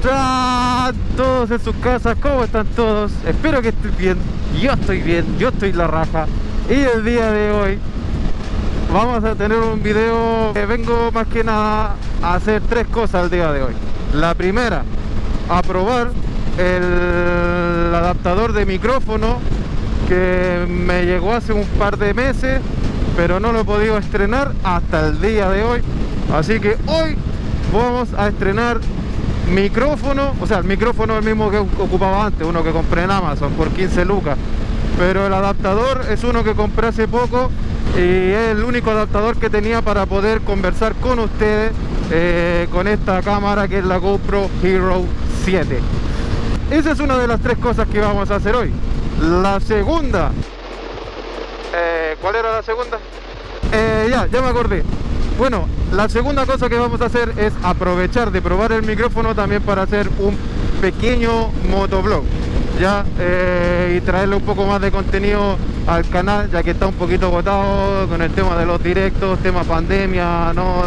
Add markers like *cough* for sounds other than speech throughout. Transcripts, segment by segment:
están todos en sus casas? ¿Cómo están todos? Espero que estén bien. Yo estoy bien, yo estoy la raja. Y el día de hoy vamos a tener un video que vengo más que nada a hacer tres cosas el día de hoy. La primera, a probar el adaptador de micrófono que me llegó hace un par de meses pero no lo he podido estrenar hasta el día de hoy así que hoy vamos a estrenar micrófono o sea el micrófono es el mismo que ocupaba antes uno que compré en Amazon por 15 lucas. Pero el adaptador es uno que compré hace poco y es el único adaptador que tenía para poder conversar con ustedes eh, con esta cámara que es la GoPro Hero 7 esa es una de las tres cosas que vamos a hacer hoy. La segunda. Eh, ¿cuál era la segunda? Eh, ya, ya me acordé bueno, la segunda cosa que vamos a hacer es aprovechar de probar el micrófono también para hacer un pequeño motoblog ya eh, y traerle un poco más de contenido al canal ya que está un poquito agotado con el tema de los directos, tema pandemia, ¿no?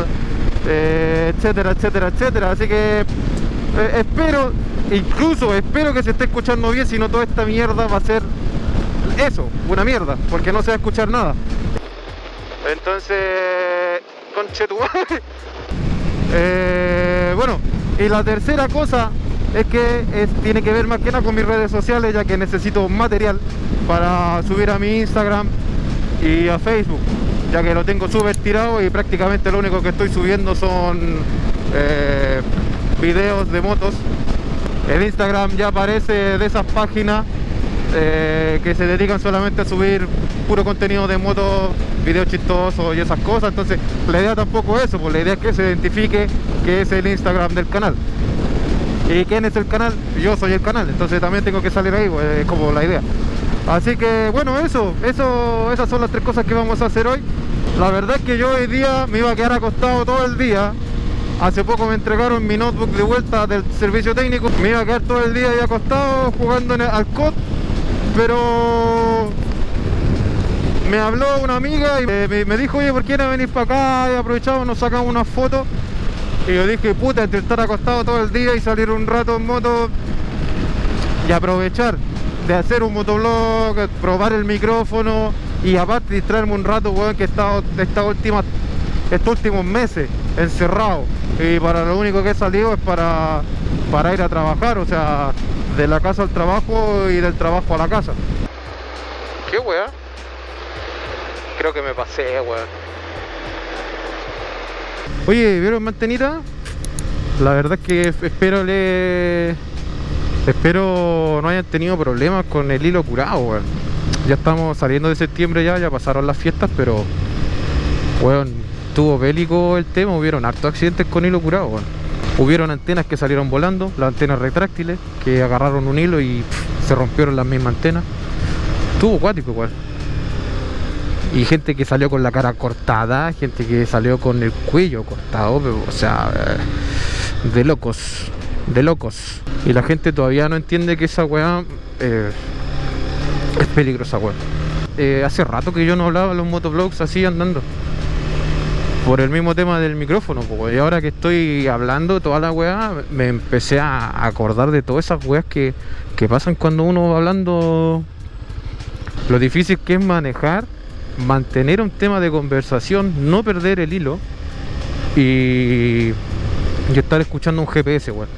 Eh, etcétera, etcétera, etcétera. Así que eh, espero, incluso espero que se esté escuchando bien si no toda esta mierda va a ser eso, una mierda, porque no se va a escuchar nada. Entonces conche tu eh, bueno, y la tercera cosa es que tiene que ver más que nada con mis redes sociales, ya que necesito material para subir a mi Instagram y a Facebook, ya que lo tengo súper tirado y prácticamente lo único que estoy subiendo son eh, videos de motos. El Instagram ya aparece de esas páginas eh, que se dedican solamente a subir puro contenido de motos, videos chistosos y esas cosas. Entonces la idea tampoco es eso, pues la idea es que se identifique que es el Instagram del canal. ¿Y quién es el canal? Yo soy el canal, entonces también tengo que salir ahí, pues, es como la idea. Así que bueno, eso, eso, esas son las tres cosas que vamos a hacer hoy. La verdad es que yo hoy día me iba a quedar acostado todo el día. Hace poco me entregaron mi notebook de vuelta del servicio técnico. Me iba a quedar todo el día ahí acostado jugando al COD pero me habló una amiga y me, dijo, oye, ¿por qué no venir para acá? Y aprovechamos, nos sacamos unas fotos. Y yo dije, puta, entre estar acostado todo el día y salir un rato en moto y aprovechar de hacer un motoblog, probar el micrófono y aparte distraerme un rato, weón, que he estado estos últimos meses encerrado. Y para lo único que he salido es para, para ir a trabajar, o sea, de la casa al trabajo y del trabajo a la casa. ¿Qué weá? Creo que me pasé, weón. Oye, ¿vieron mantenita? La verdad es que espero le... Espero no hayan tenido problemas con el hilo curado, weón. Ya estamos saliendo de septiembre ya, ya pasaron las fiestas, pero... Weón, tuvo bélico el tema, hubieron hartos accidentes con hilo curado, weón. Hubieron antenas que salieron volando, las antenas retráctiles, que agarraron un hilo y se rompieron las mismas antenas. Tuvo acuático igual. Y gente que salió con la cara cortada, gente que salió con el cuello cortado, o sea, eh, de locos, de locos. Y la gente todavía no entiende que esa weá eh, es peligrosa, weá. Eh, hace rato que yo no hablaba los motoblogs así andando por el mismo tema del micrófono y ahora que estoy hablando toda la weá me empecé a acordar de todas esas weas que, pasan cuando uno va hablando. Lo difícil que es manejar mantener un tema de conversación no perder el hilo y, y estar escuchando un GPS weón.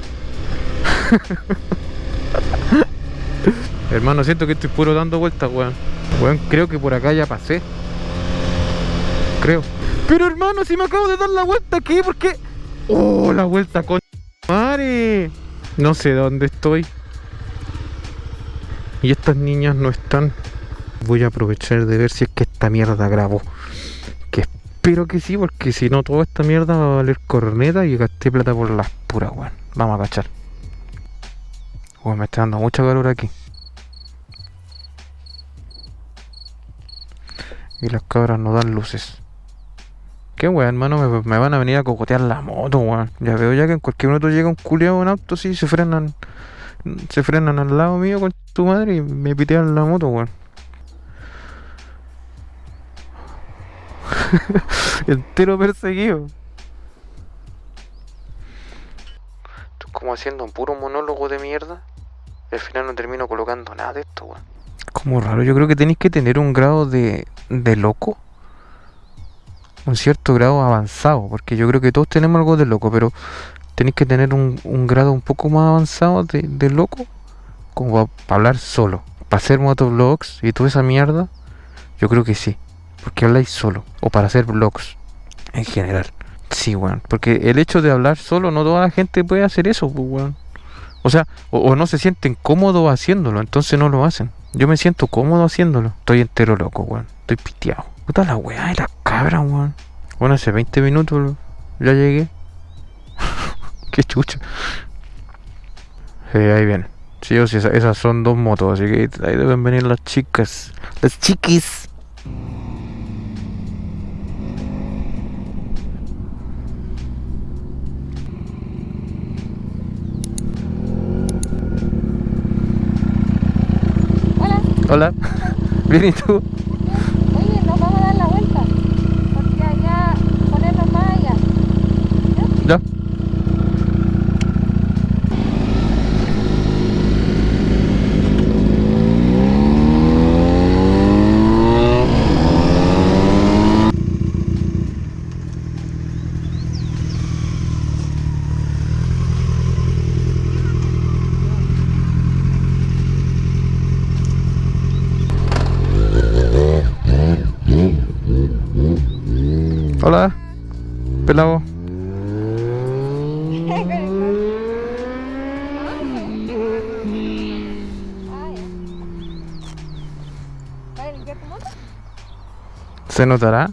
*laughs* Hermano siento que estoy puro dando vueltas weón. Weón creo que por acá ya pasé. Creo pero hermano, si me acabo de dar la vuelta aquí, ¿por qué? Oh, la vuelta con madre. No sé dónde estoy. Y estas niñas no están. Voy a aprovechar de ver si es que esta mierda grabó. Que espero que sí, porque si no, toda esta mierda va a valer corneta y gasté plata por las puras, weón. Vamos a cachar. Weón, me está dando mucha calor aquí. Y las cabras no dan luces. ¿Qué weón, hermano? Me, van a venir a cocotear la moto, weón. Ya veo ya que en cualquier momento llega un culiado en auto, sí, se frenan. Se frenan al lado mío con tu madre y me pitean la moto, weón. *laughs* Entero perseguido. Esto es como haciendo un puro monólogo de mierda. Al final no termino colocando nada de esto, weón. Como raro, yo creo que tenéis que tener un grado de, de loco. Un cierto grado avanzado, porque yo creo que todos tenemos algo de loco, pero tenéis que tener un, grado un poco más avanzado de, de loco, como para hablar solo. Para hacer motovlogs y toda esa mierda, yo creo que sí. Porque habláis solo, o para hacer vlogs en general. Sí, weón. Porque el hecho de hablar solo, no toda la gente puede hacer eso, pues. O sea, o, no se sienten cómodos haciéndolo, entonces no lo hacen. Yo me siento cómodo haciéndolo. Estoy entero loco, weón. Estoy piteado. Puta la weá la cabra, weón. Bueno, hace 20 minutos ya llegué. *laughs* Qué chucha. Sí, ahí viene. Sí, o sí, esas son dos motos, así que ahí deben venir las chicas. Las chiquis. Hola. *laughs* Bien, ¿y tú? Oye, nos vamos a dar la vuelta. Porque allá, ponernos más allá. ¿Ya? Hola, pelado. ¿Se notará?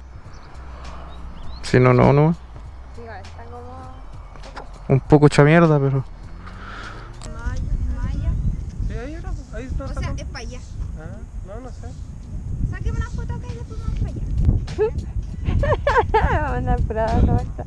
Si no, no, no. Un poco hecha mierda, pero. O sea, es para allá. Ah, no, no sé. Sáqueme una foto acá y después vamos para allá. *laughs* *laughs* Vamos a andar por ahí, no basta.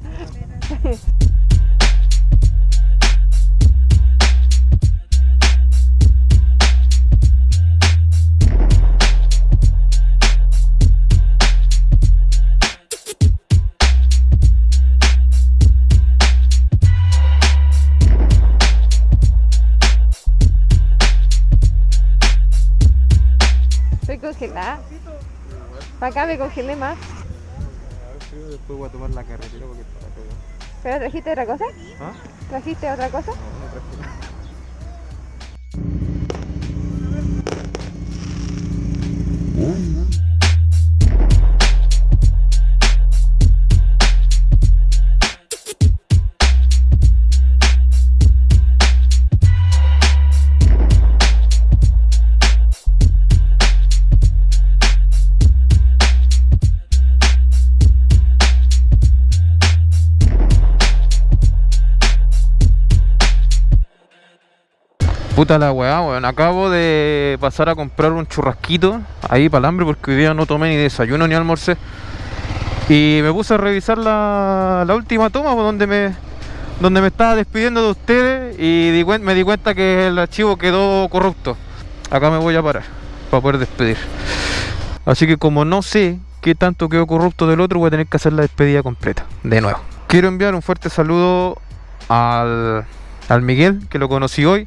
Estoy congelada. Para acá me congelé más. Después voy a tomar la carretera porque está todo. ¿Pero trajiste otra cosa? ¿Ah? ¿Trajiste otra cosa? La weá, weón. Acabo de pasar a comprar un churrasquito ahí para el hambre porque hoy día no tomé ni desayuno ni almorcé. Y me puse a revisar la, última toma pues, donde me estaba despidiendo de ustedes y me di cuenta que el archivo quedó corrupto. Acá me voy a parar para poder despedir. Así que como no sé qué tanto quedó corrupto del otro, voy a tener que hacer la despedida completa. De nuevo. Quiero enviar un fuerte saludo al, al Miguel, que lo conocí hoy.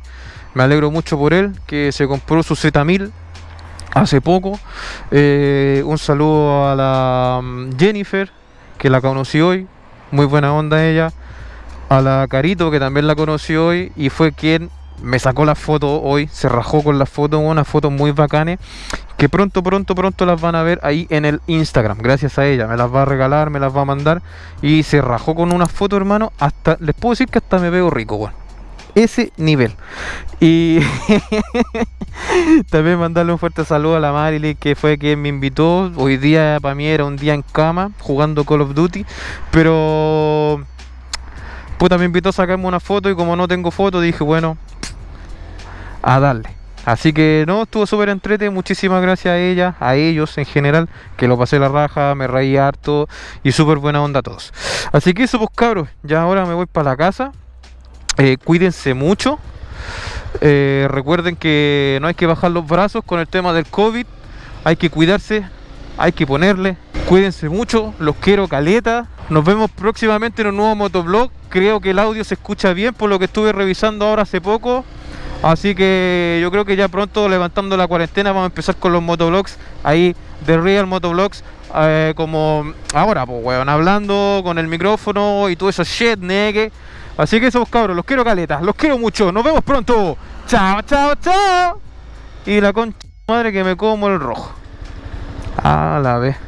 Me alegro mucho por él, que se compró su Z1000 hace poco. Eh, un saludo a la mm, Jennifer, que la conocí hoy. Muy buena onda ella. A la Carito, que también la conocí hoy. Y fue quien me sacó la foto hoy. Se rajó con la foto. Unas fotos muy bacanes. Que pronto, pronto, pronto las van a ver ahí en el Instagram. Gracias a ella. Me las va a regalar, me las va a mandar. Y se rajó con una foto, hermano. Hasta, les puedo decir que hasta me veo rico, bueno ese nivel. Y *laughs* también mandarle un fuerte saludo a la Marily que fue quien me invitó. Hoy día para mí era un día en cama jugando Call of Duty, pero puta me invitó a sacarme una foto y como no tengo foto dije, bueno, a darle. Así que no, estuvo súper entrete, muchísimas gracias a ella, a ellos en general, que lo pasé la raja, me reí harto y súper buena onda a todos. Así que eso pues cabros, ya ahora me voy para la casa. Eh, cuídense mucho. Eh, recuerden que no hay que bajar los brazos con el tema del COVID. Hay que cuidarse, hay que ponerle. Cuídense mucho, los quiero caleta. Nos vemos próximamente en un nuevo motovlog. Creo que el audio se escucha bien por lo que estuve revisando ahora hace poco. Así que yo creo que ya pronto levantando la cuarentena vamos a empezar con los motovlogs ahí de Real Motovlogs. eh, como ahora, pues weón, hablando con el micrófono y todo eso shit, negue. Así que esos cabros, los quiero caletas, los quiero mucho. Nos vemos pronto. Chao, chao, chao. Y la concha madre que me como el rojo. A la vez.